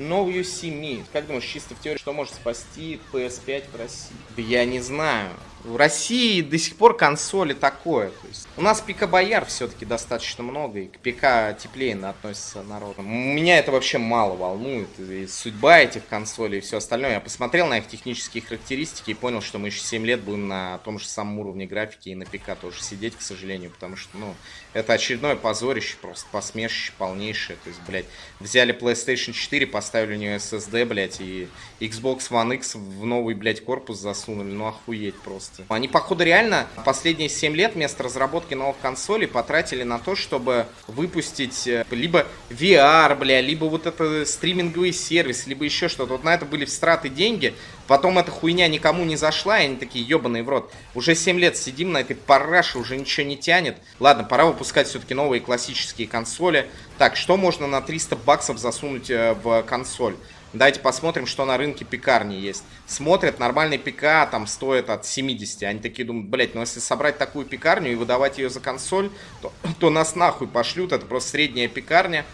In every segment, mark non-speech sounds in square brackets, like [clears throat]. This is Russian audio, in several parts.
See Me. Как думаешь, чисто в теории, что может спасти PS5 в России? Я не знаю. В России до сих пор консоли такое. Есть у нас ПК Бояр все-таки достаточно много, и к ПК теплее относится народ. Меня это вообще мало волнует. И судьба этих консолей и все остальное. Я посмотрел на их технические характеристики и понял, что мы еще 7 лет будем на том же самом уровне графики и на ПК тоже сидеть, к сожалению, потому что, ну, это очередное позорище, просто посмешище полнейшее. То есть, блядь, взяли PlayStation 4, поставили у нее SSD, блядь, и Xbox One X в новый, блядь, корпус засунули. Ну, охуеть просто просто. Они, походу, реально последние 7 лет вместо разработки новых консолей потратили на то, чтобы выпустить э, либо VR, бля, либо вот это стриминговый сервис, либо еще что-то. Вот на это были встраты деньги. Потом эта хуйня никому не зашла, и они такие, ебаные в рот. Уже 7 лет сидим на этой параше, уже ничего не тянет. Ладно, пора выпускать все-таки новые классические консоли. Так, что можно на 300 баксов засунуть э, в консоль? Давайте посмотрим, что на рынке пекарни есть. Смотрят, нормальный ПК там стоит от 70. Они такие думают, блять, ну если собрать такую пекарню и выдавать ее за консоль, то, [clears throat] то нас нахуй пошлют. Это просто средняя пекарня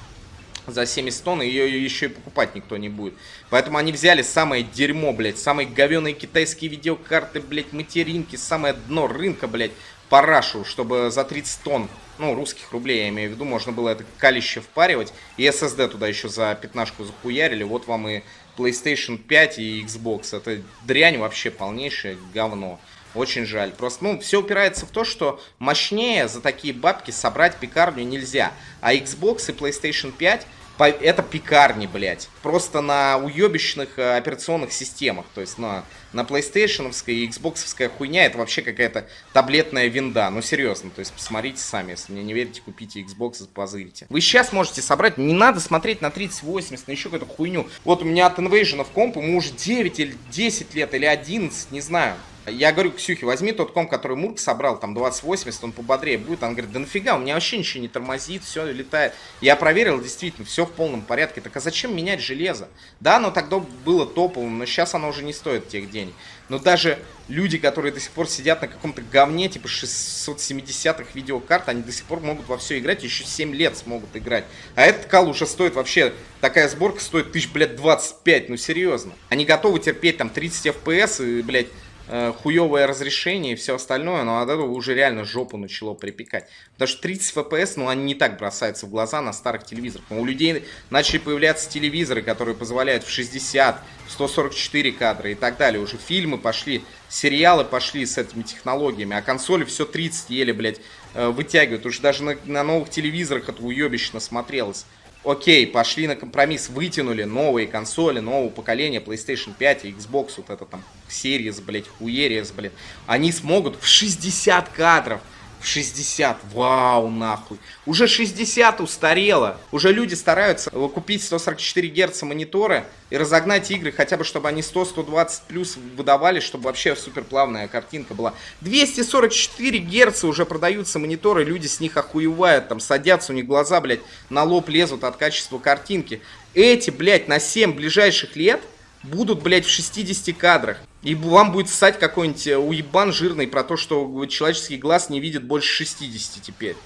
за 70 тонн, и ее еще и покупать никто не будет. Поэтому они взяли самое дерьмо, блядь, самые говеные китайские видеокарты, блядь, материнки, самое дно рынка, блядь, парашу, чтобы за 30 тонн, ну, русских рублей, я имею в виду, можно было это калище впаривать. И SSD туда еще за пятнашку захуярили. Вот вам и PlayStation 5 и Xbox. Это дрянь вообще полнейшее говно. Очень жаль. Просто, ну, все упирается в то, что мощнее за такие бабки собрать пекарню нельзя. А Xbox и PlayStation 5 это пекарни, блядь. Просто на уебищных э, операционных системах. То есть на, на PlayStation и Xbox хуйня это вообще какая-то таблетная винда. Ну серьезно, то есть посмотрите сами. Если мне не верите, купите Xbox и позырите. Вы сейчас можете собрать, не надо смотреть на 3080, на еще какую-то хуйню. Вот у меня от Invasion в комп, ему уже 9 или 10 лет, или 11, не знаю. Я говорю, Ксюхе, возьми тот комп, который Мурк собрал, там 2080, он пободрее будет. Он говорит, да нафига, у меня вообще ничего не тормозит, все летает. Я проверил, действительно, все в полном порядке. Так а зачем менять железо? Да, оно тогда было топовым, но сейчас оно уже не стоит тех денег. Но даже люди, которые до сих пор сидят на каком-то говне, типа 670-х видеокарт, они до сих пор могут во все играть, еще 7 лет смогут играть. А этот кал уже стоит вообще, такая сборка стоит тысяч, блядь, 25, ну серьезно. Они готовы терпеть там 30 FPS и, блядь, э, хуевое разрешение и все остальное, но от этого уже реально жопу начало припекать. Потому что 30 FPS, ну, они не так бросаются в глаза на старых телевизорах. Но у людей начали появляться телевизоры, которые позволяют в 60, в 144 кадра и так далее. Уже фильмы пошли, сериалы пошли с этими технологиями, а консоли все 30 еле, блядь, э, вытягивают. Уже даже на, на новых телевизорах это уебищно смотрелось окей, пошли на компромисс, вытянули новые консоли, нового поколения, PlayStation 5 и Xbox, вот это там, Series, блядь, Хуериес, блядь, они смогут в 60 кадров 60. Вау, нахуй. Уже 60 устарело. Уже люди стараются купить 144 Гц мониторы и разогнать игры, хотя бы чтобы они 100-120 плюс выдавали, чтобы вообще суперплавная картинка была. 244 Гц уже продаются мониторы, люди с них охуевают, там садятся, у них глаза, блядь, на лоб лезут от качества картинки. Эти, блядь, на 7 ближайших лет будут, блядь, в 60 кадрах. И вам будет ссать какой-нибудь э, уебан жирный про то, что человеческий глаз не видит больше 60 теперь.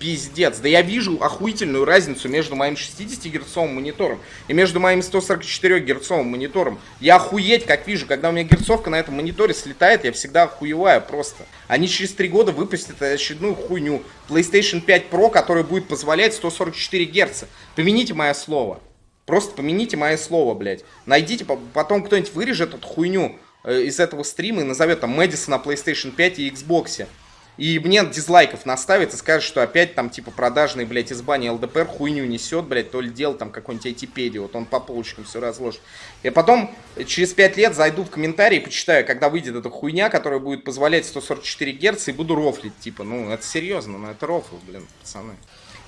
Пиздец. Да я вижу охуительную разницу между моим 60-герцовым монитором и между моим 144-герцовым монитором. Я охуеть как вижу, когда у меня герцовка на этом мониторе слетает, я всегда охуеваю просто. Они через 3 года выпустят очередную хуйню. PlayStation 5 Pro, который будет позволять 144 Гц. Помяните мое слово. Просто помените мое слово, блядь. Найдите, потом кто-нибудь вырежет эту хуйню э, из этого стрима и назовет там Мэдисона PlayStation 5 и Xbox. И мне дизлайков наставит и скажет, что опять там типа продажный, блядь, из бани ЛДПР хуйню несет, блядь, то ли делал там какой-нибудь айтипедии, вот он по полочкам все разложит. И потом через 5 лет зайду в комментарии и почитаю, когда выйдет эта хуйня, которая будет позволять 144 Гц и буду рофлить, типа, ну это серьезно, ну это рофл, блин, пацаны.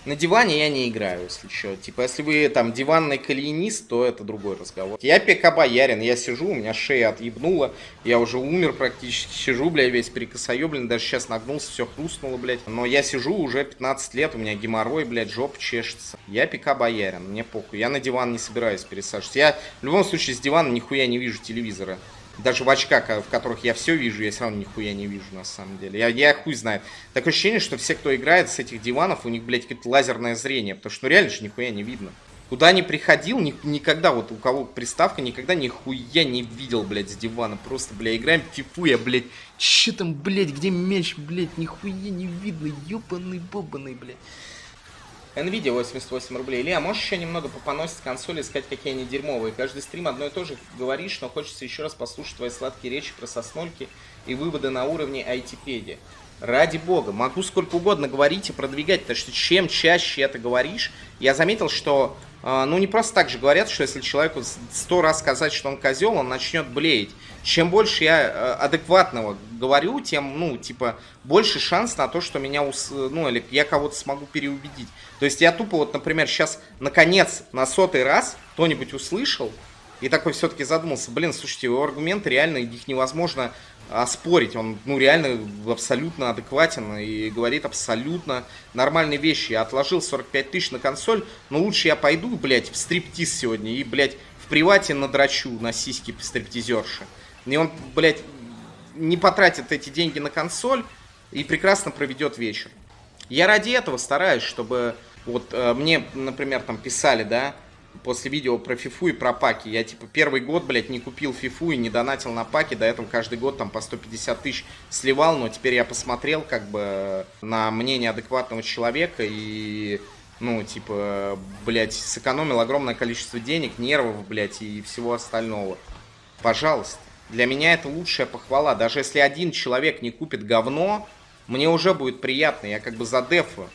На диване я не играю, если что. Типа, если вы там диванный калинист, то это другой разговор. Я ПК боярин, я сижу, у меня шея отъебнула, я уже умер практически, сижу, бля, весь прикосоеблен, даже сейчас нагнулся, все хрустнуло, блядь. Но я сижу уже 15 лет, у меня геморрой, блядь, жоп чешется. Я ПК боярин, мне похуй, я на диван не собираюсь пересаживаться. Я в любом случае с дивана нихуя не вижу телевизора. Даже в очках, в которых я все вижу, я все равно нихуя не вижу, на самом деле. Я, я хуй знает. Такое ощущение, что все, кто играет с этих диванов, у них, блядь, какое-то лазерное зрение. Потому что, ну, реально же нихуя не видно. Куда не приходил, ни, никогда, вот у кого приставка, никогда нихуя не видел, блядь, с дивана. Просто, бля, играем в фифу, я, блядь, че там, блядь, где мяч, блядь, нихуя не видно, ёбаный бобаный, блядь. Nvidia 88 рублей. Илья, можешь еще немного попоносить консоли, сказать, какие они дерьмовые? Каждый стрим одно и то же говоришь, но хочется еще раз послушать твои сладкие речи про соснольки и выводы на уровне IT-педи. Ради бога, могу сколько угодно говорить и продвигать, потому что чем чаще это говоришь, я заметил, что, ну, не просто так же говорят, что если человеку сто раз сказать, что он козел, он начнет блеять. Чем больше я э, адекватного говорю, тем, ну, типа, больше шанс на то, что меня, ус... ну, или я кого-то смогу переубедить. То есть я тупо вот, например, сейчас, наконец, на сотый раз кто-нибудь услышал, и такой все-таки задумался, блин, слушайте, его аргументы реально, их невозможно оспорить. Он, ну, реально абсолютно адекватен и говорит абсолютно нормальные вещи. Я отложил 45 тысяч на консоль, но лучше я пойду, блядь, в стриптиз сегодня и, блядь, в привате надрачу на сиськи стриптизерши. И он, блядь, не потратит эти деньги на консоль и прекрасно проведет вечер. Я ради этого стараюсь, чтобы вот э, мне, например, там писали, да, после видео про фифу и про паки. Я, типа, первый год, блядь, не купил фифу и не донатил на паки. До этого каждый год там по 150 тысяч сливал. Но теперь я посмотрел, как бы, на мнение адекватного человека и... Ну, типа, блядь, сэкономил огромное количество денег, нервов, блядь, и всего остального. Пожалуйста. Для меня это лучшая похвала. Даже если один человек не купит говно, мне уже будет приятно. Я как бы за дефу